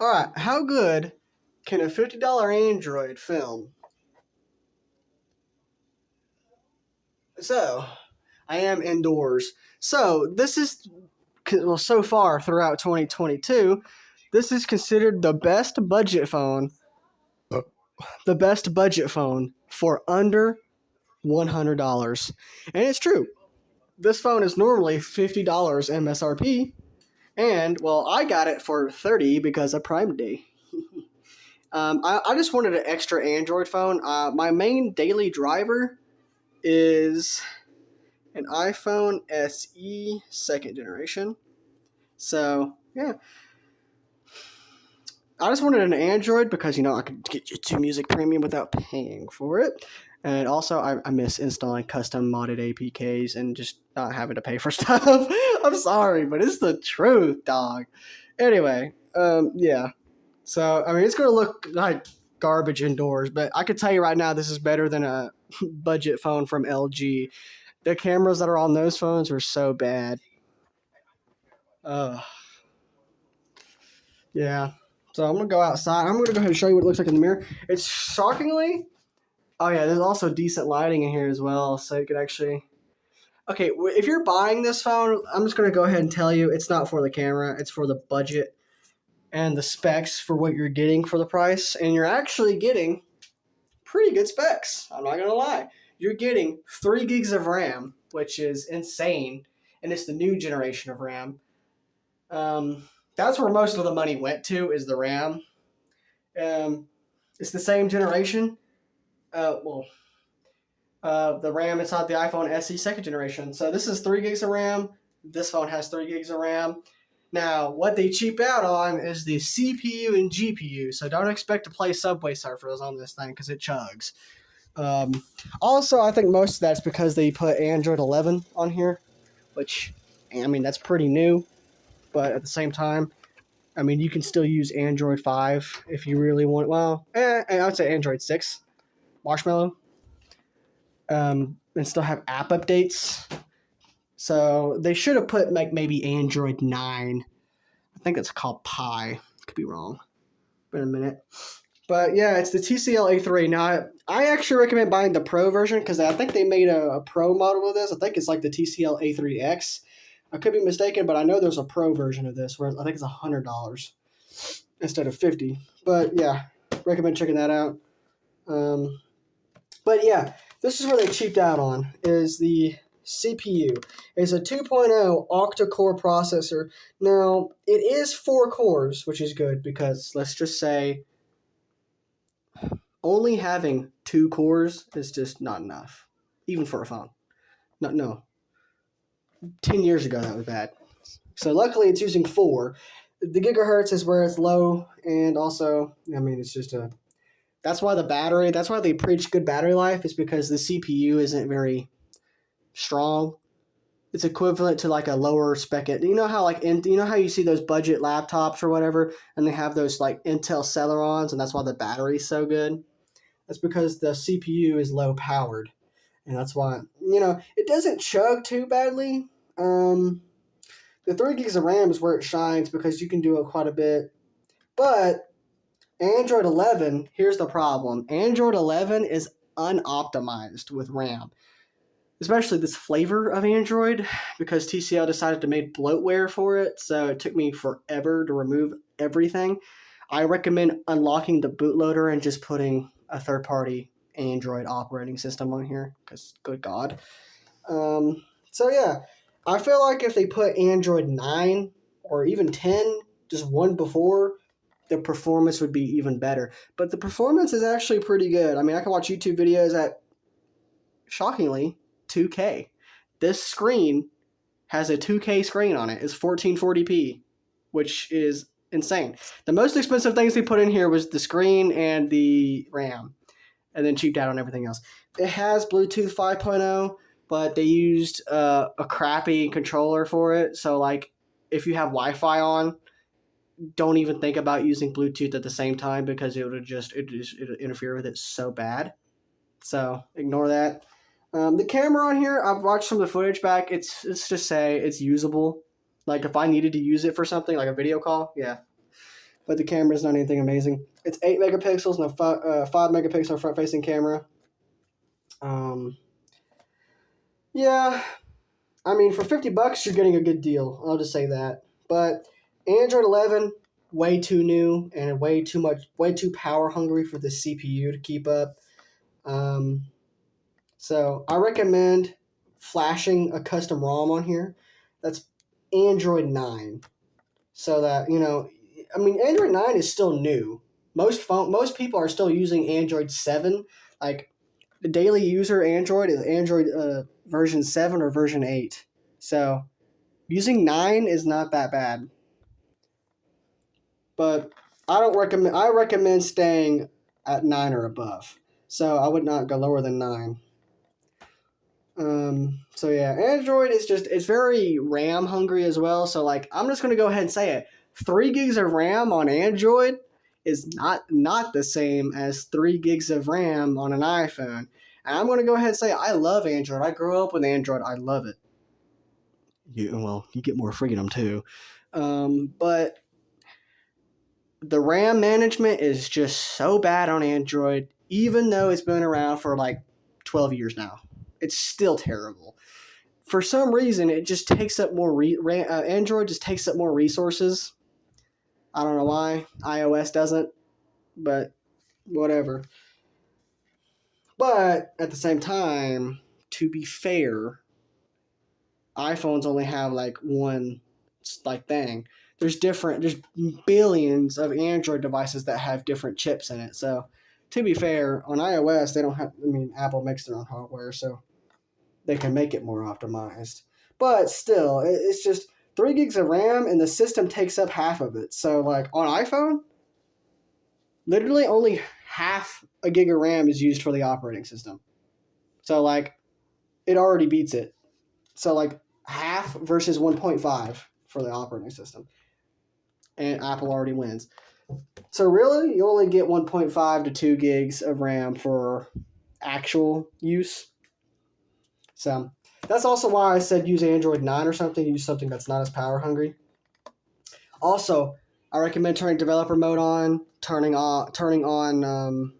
All right, how good can a fifty dollar Android film? So, I am indoors. So this is well so far throughout 2022, this is considered the best budget phone. The best budget phone for under $100. And it's true. This phone is normally $50 MSRP. And, well, I got it for 30 because of Prime Day. um, I, I, just wanted an extra Android phone. Uh, my main daily driver is an iPhone SE second generation. So, yeah. I just wanted an Android because, you know, I could get YouTube Music Premium without paying for it. And also, I, I miss installing custom modded APKs and just not having to pay for stuff. I'm sorry, but it's the truth, dog. Anyway, um, yeah. So, I mean, it's to look like garbage indoors, but I could tell you right now, this is better than a budget phone from LG. The cameras that are on those phones are so bad. Uh, yeah. So I'm gonna go outside. I'm gonna go ahead and show you what it looks like in the mirror. It's shockingly. Oh yeah, there's also decent lighting in here as well, so you can actually. Okay, if you're buying this phone, I'm just gonna go ahead and tell you it's not for the camera. It's for the budget and the specs for what you're getting for the price, and you're actually getting pretty good specs. I'm not gonna lie. You're getting three gigs of RAM, which is insane, and it's the new generation of RAM. Um, that's where most of the money went to is the RAM. Um, it's the same generation. Uh, well, uh, the RAM inside the iPhone SE second generation. So this is three gigs of RAM. This phone has three gigs of RAM. Now, what they cheap out on is the CPU and GPU. So don't expect to play Subway Surfers on this thing because it chugs. Um, also, I think most of that's because they put Android 11 on here, which, I mean, that's pretty new but at the same time, I mean, you can still use Android 5 if you really want. Well, eh, I would say Android 6, Marshmallow, um, and still have app updates. So they should have put like maybe Android 9. I think it's called Pie. Could be wrong. Been a minute. But yeah, it's the TCL A3. Now, I actually recommend buying the Pro version because I think they made a, a, Pro model of this. I think it's like the TCL A3X. I could be mistaken, but I know there's a pro version of this where I think it's a hundred dollars instead of fifty. But yeah, recommend checking that out. Um, but yeah, this is where they cheaped out on is the CPU. It's a 2.0 octa-core processor. Now, it is four cores, which is good because let's just say only having two cores is just not enough, even for a phone. No, no, 10 years ago that was bad. So luckily it's using four. The gigahertz is where it's low, and also, I mean, it's just a. That's why the battery. That's why they preach good battery life. Is because the CPU isn't very strong. It's equivalent to like a lower spec. You know how like in, you know how you see those budget laptops or whatever, and they have those like Intel Celerons, and that's why the battery's so good. That's because the CPU is low powered, and that's why you know it doesn't chug too badly um, the three gigs of RAM is where it shines because you can do it quite a bit. But Android 11, here's the problem Android 11 is unoptimized with RAM, especially this flavor of Android because TCL decided to make bloatware for it. So it took me forever to remove everything. I recommend unlocking the bootloader and just putting a third party Android operating system on here because, good God. Um, so, yeah, I feel like if they put Android 9 or even 10, just one before, the performance would be even better. But the performance is actually pretty good. I mean, I can watch YouTube videos at, shockingly, 2K. This screen has a 2K screen on it. It's 1440p, which is insane. The most expensive things they put in here was the screen and the RAM, and then cheaped out on everything else. It has Bluetooth 5.0 but they used uh, a crappy controller for it. So like, if you have Wi-Fi on, don't even think about using Bluetooth at the same time because it would just it just it interfere with it so bad. So ignore that. Um, the camera on here, I've watched some of the footage back. It's it's to say it's usable. Like if I needed to use it for something like a video call, yeah. but the camera is not anything amazing. It's eight megapixels and a five, uh, five megapixel front facing camera. Um, yeah, I mean, for 50 bucks, you're getting a good deal. I'll just say that. But Android 11, way too new and way too much, way too power hungry for the CPU to keep up. Um, so I recommend flashing a custom ROM on here. That's Android 9. So that, you know, I mean, Android 9 is still new. Most phone, most people are still using Android 7. Like, the daily user Android is Android uh, version 7 or version 8. So using 9 is not that bad. But I don't recommend I recommend staying at 9 or above. So I would not go lower than 9. Um, so yeah, Android is just it's very RAM hungry as well. So like I'm just gonna go ahead and say it. Three gigs of RAM on Android is not not the same as three gigs of RAM on an iPhone. And I'm gonna go ahead and say I love Android. I grew up with Android. I love it. You well, you get more freedom too. Um, but the RAM management is just so bad on Android, even though it's been around for like 12 years now. It's still terrible. For some reason, it just takes up more. Re- uh, Android just takes up more resources. I don't know why iOS doesn't, but whatever. But at the same time, to be fair, iPhones only have like one like thing. There's different. There's billions of Android devices that have different chips in it. So, to be fair, on iOS they don't have. I mean, Apple makes their own hardware, so they can make it more optimized. But still, it's just three gigs of RAM, and the system takes up half of it. So, like on iPhone, literally only half a gig of RAM is used for the operating system. So, like, it already beats it. So, like, half versus 1.5 for the operating system. And Apple already wins. So, really, you only get 1.5 to 2 gigs of RAM for actual use. So, that's also why I said use Android 9 or something, use something that's not as power hungry. Also, I recommend turning developer mode on, turning on turning on um,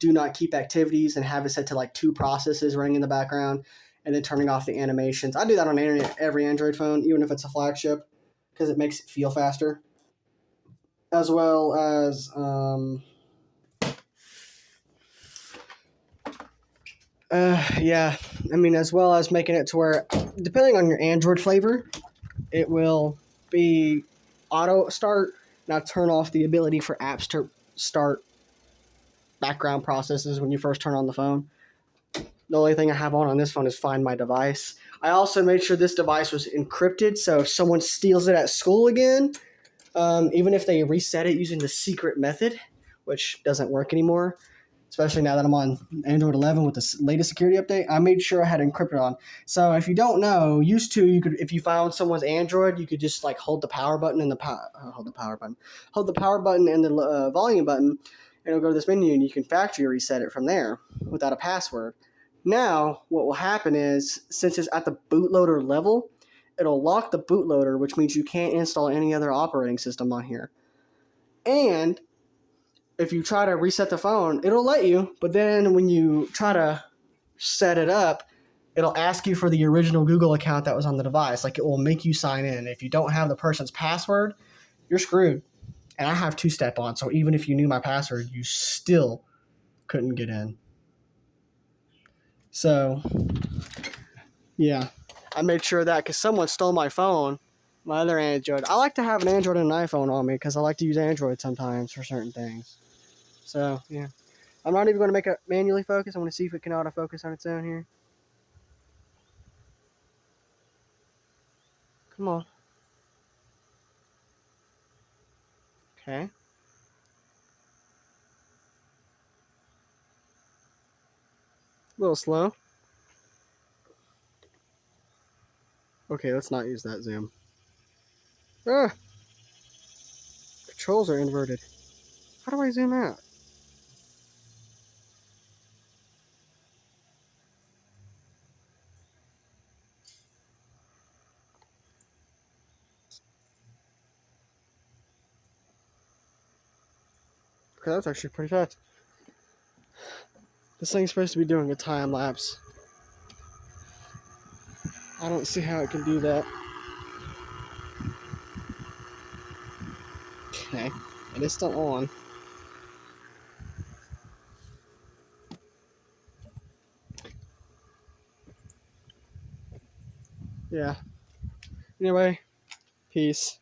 do not keep activities and have it set to like two processes running in the background and then turning off the animations. I do that on every Android phone, even if it's a flagship, because it makes it feel faster. As well as um, Uh, yeah, I mean, as well as making it to where, depending on your Android flavor, it will be auto start. Now turn off the ability for apps to start background processes when you first turn on the phone. The only thing I have on on this phone is Find My Device. I also made sure this device was encrypted, so if someone steals it at school again, um, even if they reset it using the secret method, which doesn't work anymore, especially now that I'm on Android 11 with the latest security update. I made sure I had encrypted on. So if you don't know, used to you could if you found someone's Android, you could just like hold the power button and the power uh, hold the power button, hold the power button and the uh, volume button, and it'll go to this menu and you can factory reset it from there without a password. Now what will happen is since it's at the bootloader level, it'll lock the bootloader, which means you can't install any other operating system on here. And if you try to reset the phone, it'll let you, but then when you try to set it up, it'll ask you for the original Google account that was on the device. Like it will make you sign in. If you don't have the person's password, you're screwed. And I have two step on, so even if you knew my password, you still couldn't get in. So, yeah, I made sure that because someone stole my phone, my other Android. I like to have an Android and an iPhone on me because I like to use Android sometimes for certain things. So, yeah. I'm not even going to make it manually focus. I'm going to see if it can autofocus on its own here. Come on. Okay. Little slow. Okay, let's not use that zoom. Ah! Controls are inverted. How do I zoom out? Okay, that's actually pretty fast. This thing's supposed to be doing a time lapse. I don't see how it can do that. Okay, it is still on. Yeah. Anyway, peace.